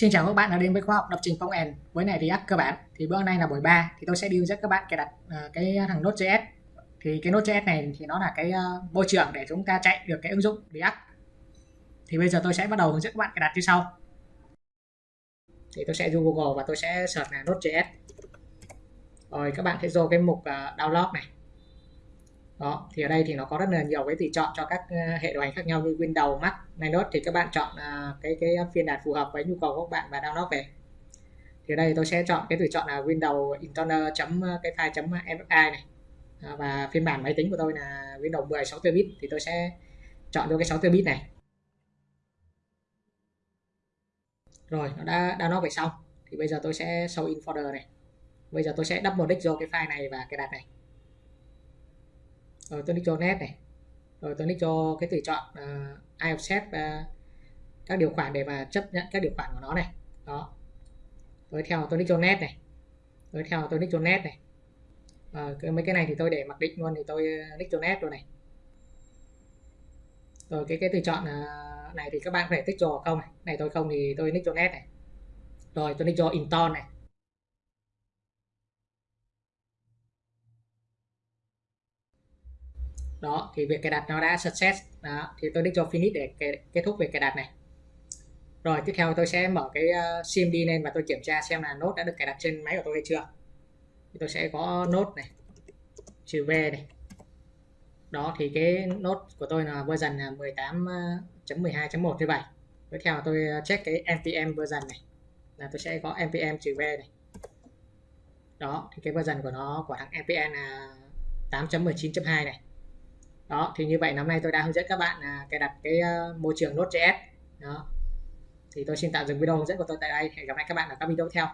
Xin chào các bạn đã đến với khóa học lập trình phong end với này React cơ bản. Thì bữa nay là buổi 3 thì tôi sẽ đi hướng dẫn các bạn cài đặt uh, cái thằng Node.js. Thì cái Node.js này thì nó là cái uh, môi trường để chúng ta chạy được cái ứng dụng React. Thì bây giờ tôi sẽ bắt đầu hướng dẫn các bạn cài đặt như sau. Thì tôi sẽ dùng Google và tôi sẽ search là Node.js. Rồi các bạn sẽ vô cái mục uh, download này đó thì ở đây thì nó có rất là nhiều cái tùy chọn cho các ờ, hệ điều hành khác nhau như Windows, Mac, Linux. Thì các bạn chọn à, cái cái phiên bản phù hợp với nhu cầu của các bạn và download về. Thì ở đây tôi sẽ chọn cái tùy chọn là Windows Internal chấm ờ, cái file chấm mfi này. Và phiên bản máy tính của tôi là Windows 10 64 bit thì tôi sẽ chọn cho cái 64 bit này. Rồi nó đã download về xong. Thì bây giờ tôi sẽ show in folder này. Bây giờ tôi sẽ double click vô cái file này và cái đặt này rồi tôi đi cho net này. Rồi tôi đi cho cái tùy chọn ờ, uh, I offset uh, các điều khoản để mà chấp nhận các điều khoản của nó này. Đó. Rồi theo tôi đi cho net này. Rồi theo tôi đi cho net này. À, cái, mấy cái này thì tôi để mặc định luôn thì tôi nick cho net luôn này. Rồi cái cái tùy chọn uh, này thì các bạn có thể tích cho không này. Này tôi không thì tôi nick cho net này. Rồi tôi nick cho install này. Đó, thì việc cài đặt nó đã success. Đó, thì tôi đích cho finish để kết thúc việc cài đặt này. Rồi, tiếp theo tôi sẽ mở cái ờ, sim đi lên và tôi kiểm tra xem là nốt đã được cài đặt trên máy của tôi hay chưa. Thì tôi sẽ có nốt này trừ v này. Đó, thì cái nốt của tôi là version là 18.12.1 như vậy tiếp theo tôi ờ, check cái npm version này. Là tôi sẽ có npm trừ v này. Đó, thì cái version của nó, của thằng npm là 8.19.2 này đó thì như vậy năm nay tôi đã hướng dẫn các bạn à, cài đặt cái uh, môi trường Node.js đó. Thì tôi xin tạm dừng video hướng dẫn của tôi tại đây. Hẹn gặp lại các bạn ở các video tiếp theo.